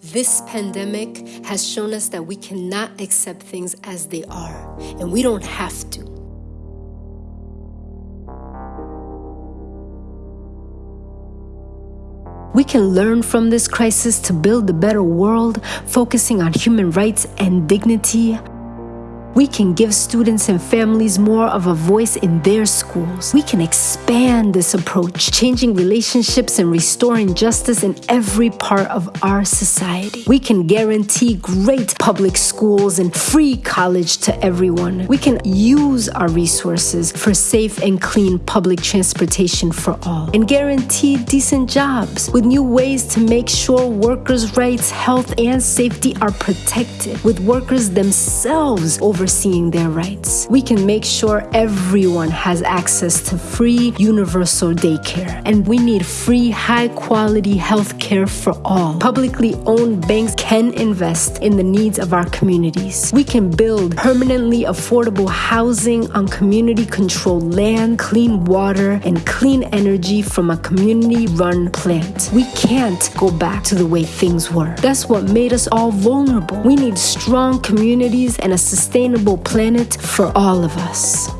This pandemic has shown us that we cannot accept things as they are, and we don't have to. We can learn from this crisis to build a better world, focusing on human rights and dignity, we can give students and families more of a voice in their schools. We can expand this approach, changing relationships and restoring justice in every part of our society. We can guarantee great public schools and free college to everyone. We can use our resources for safe and clean public transportation for all and guarantee decent jobs with new ways to make sure workers' rights, health, and safety are protected, with workers themselves over overseeing their rights. We can make sure everyone has access to free universal daycare. And we need free, high quality health care for all. Publicly owned banks can invest in the needs of our communities. We can build permanently affordable housing on community controlled land, clean water, and clean energy from a community run plant. We can't go back to the way things were. That's what made us all vulnerable. We need strong communities and a sustainable planet for all of us.